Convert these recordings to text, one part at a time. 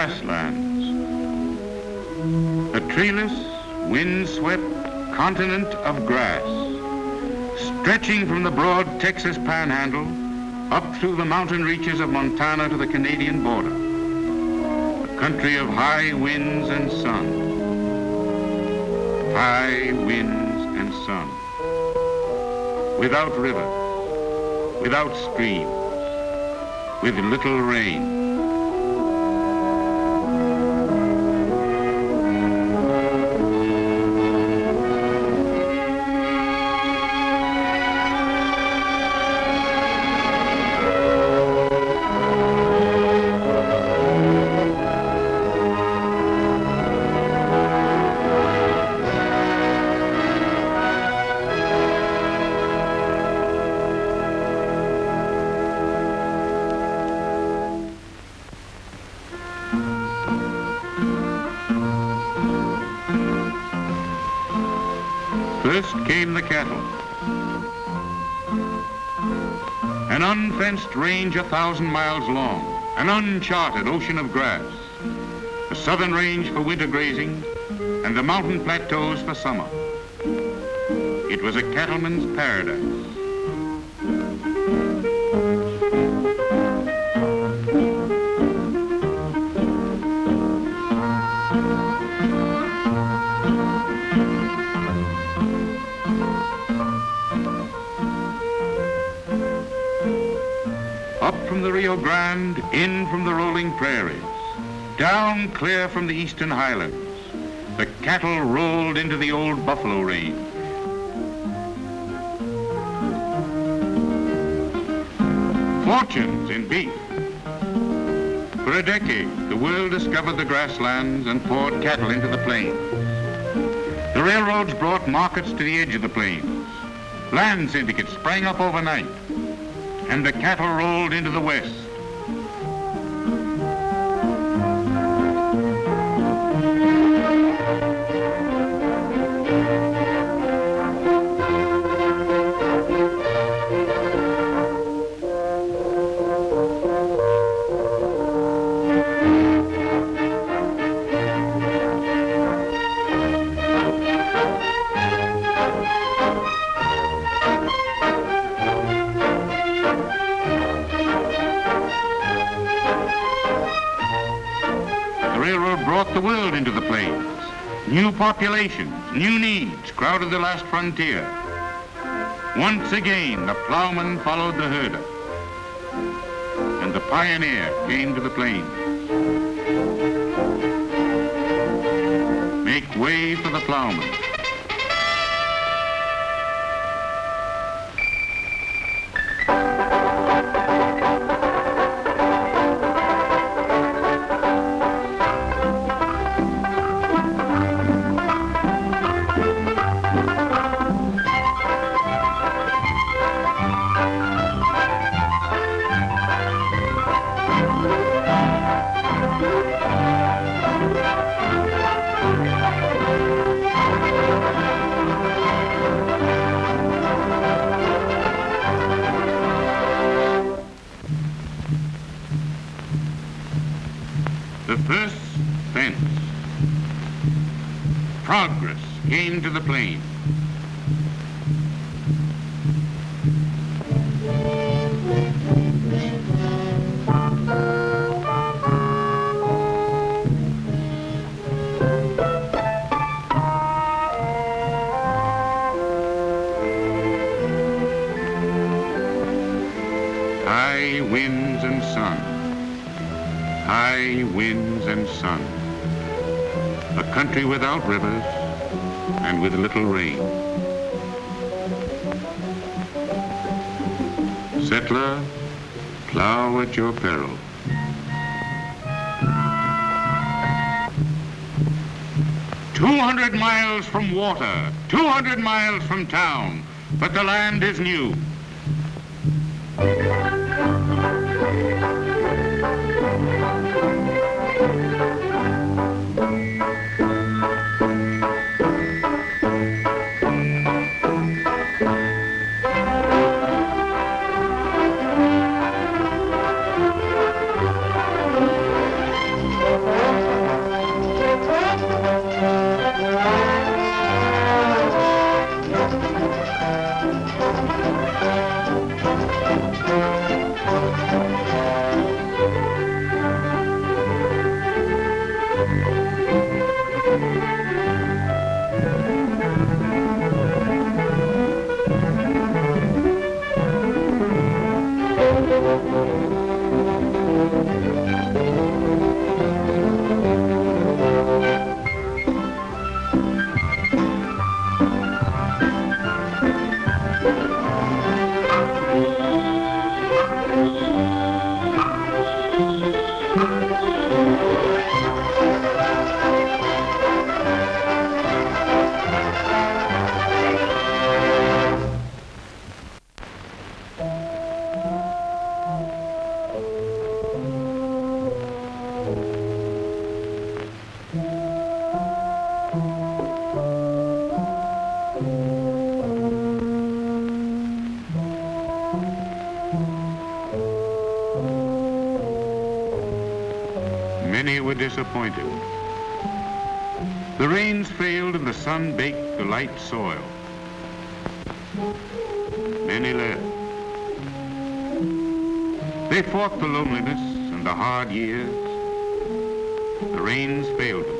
grasslands. A treeless, wind-swept continent of grass, stretching from the broad Texas panhandle up through the mountain reaches of Montana to the Canadian border. A country of high winds and sun. High winds and sun. Without rivers, without streams, with little rain. First came the cattle. An unfenced range a thousand miles long, an uncharted ocean of grass, the southern range for winter grazing, and the mountain plateaus for summer. It was a cattleman's paradise. From the Rio Grande, in from the rolling prairies, down clear from the eastern highlands, the cattle rolled into the old buffalo range. Fortunes in beef. For a decade, the world discovered the grasslands and poured cattle into the plains. The railroads brought markets to the edge of the plains. Land syndicates sprang up overnight and the cattle rolled into the west. Populations, new needs crowded the last frontier. Once again, the plowman followed the herder, and the pioneer came to the plains. Make way for the plowman. Winds and sun high winds and sun. A country without rivers and with little rain. Settler, plow at your peril. Two hundred miles from water, two hundred miles from town, but the land is new. soil. Many left. They fought the loneliness and the hard years. The rains failed them.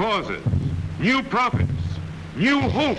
causes, new profits, new hope.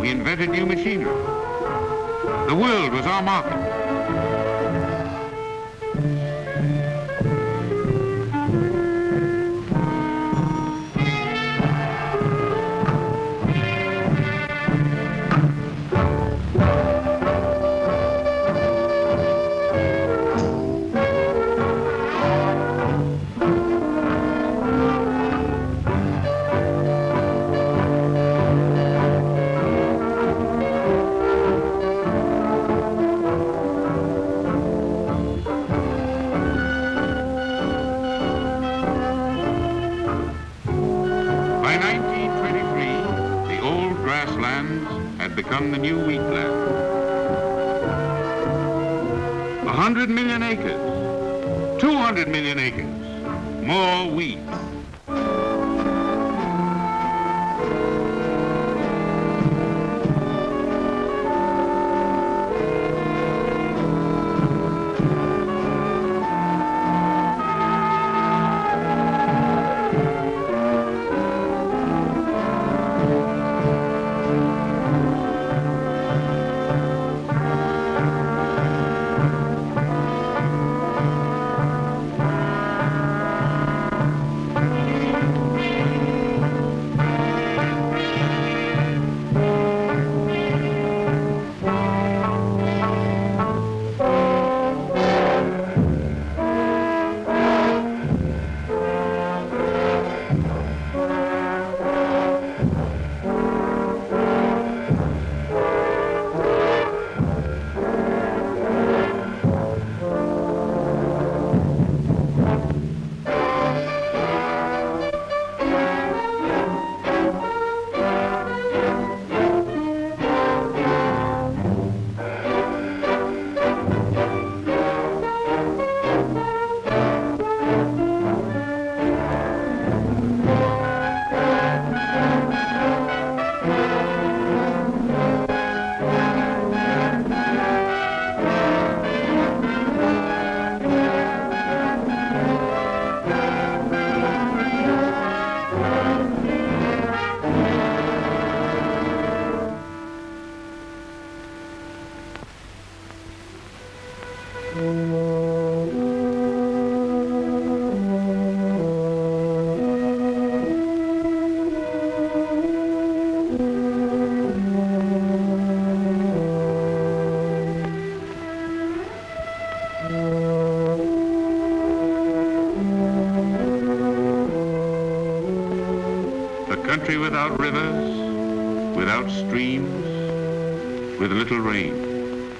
We invented new machinery. The world was our market. Rivers, without streams, with little rain.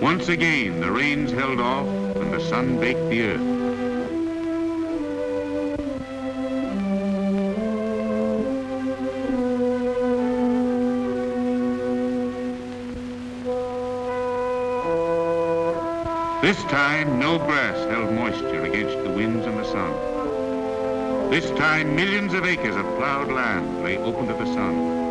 Once again, the rains held off and the sun baked the earth. This time, no grass held moisture against the winds and the sun. This time, millions of acres of plowed land lay open to the sun.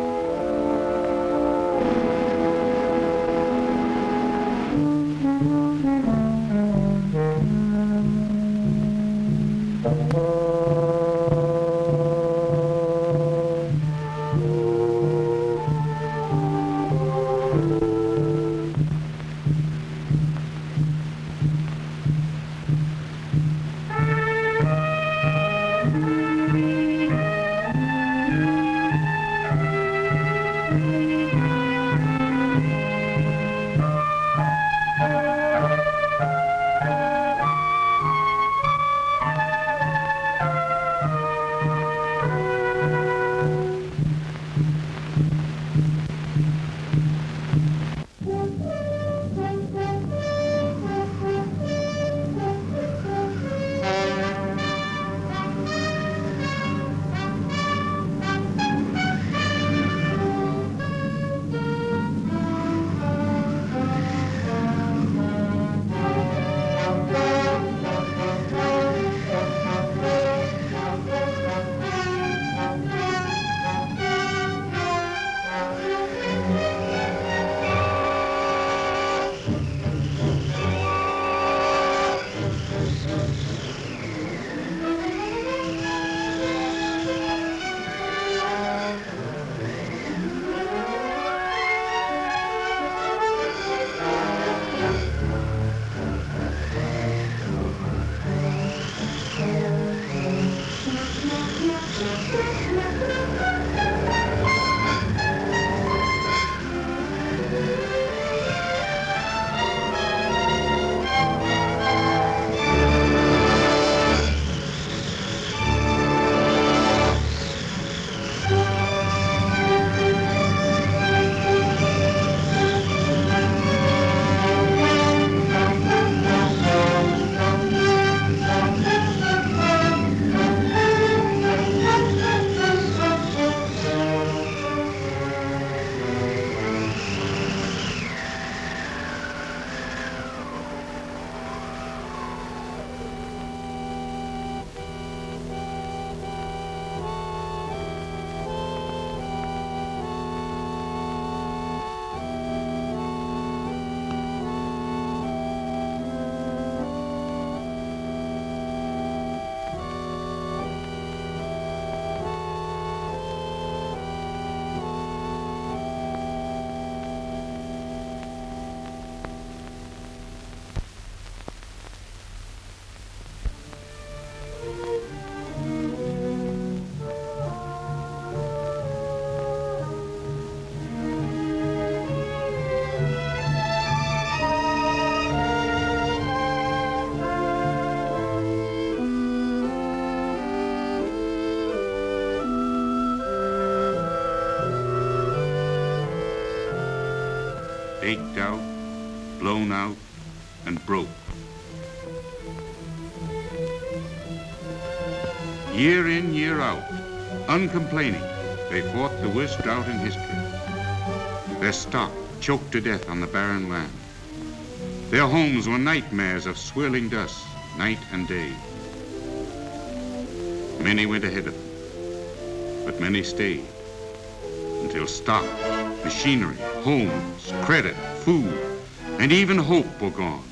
Baked out, blown out, and broke. Year in, year out, uncomplaining, they fought the worst drought in history. Their stock choked to death on the barren land. Their homes were nightmares of swirling dust, night and day. Many went ahead of them, but many stayed until stock, machinery, homes, credit, food, and even hope were gone.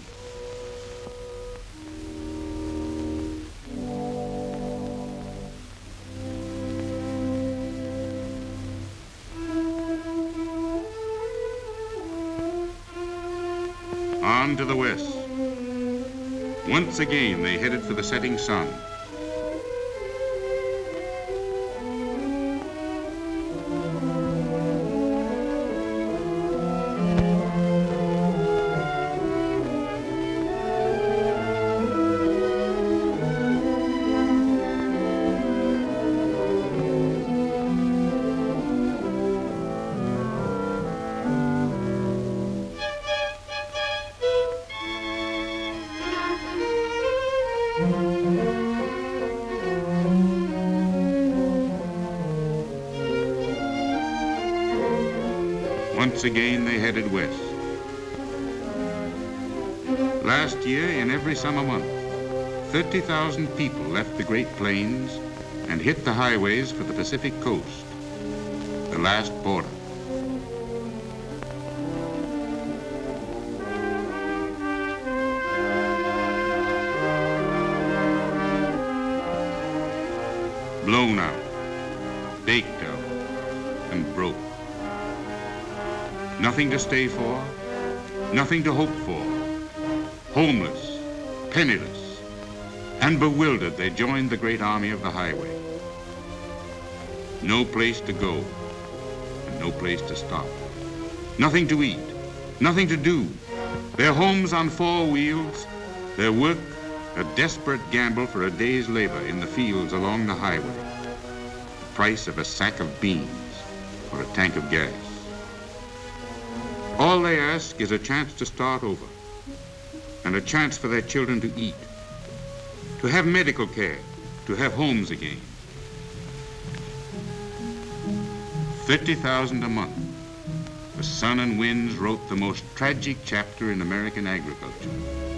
On to the west. Once again, they headed for the setting sun. Headed west. Last year, in every summer month, 30,000 people left the Great Plains and hit the highways for the Pacific coast, the last border. Blown out, baked out, and broke. Nothing to stay for, nothing to hope for. Homeless, penniless, and bewildered, they joined the great army of the highway. No place to go, and no place to stop. Nothing to eat, nothing to do. Their homes on four wheels, their work a desperate gamble for a day's labor in the fields along the highway. The price of a sack of beans or a tank of gas. All they ask is a chance to start over and a chance for their children to eat, to have medical care, to have homes again. 50,000 a month. The sun and winds wrote the most tragic chapter in American agriculture.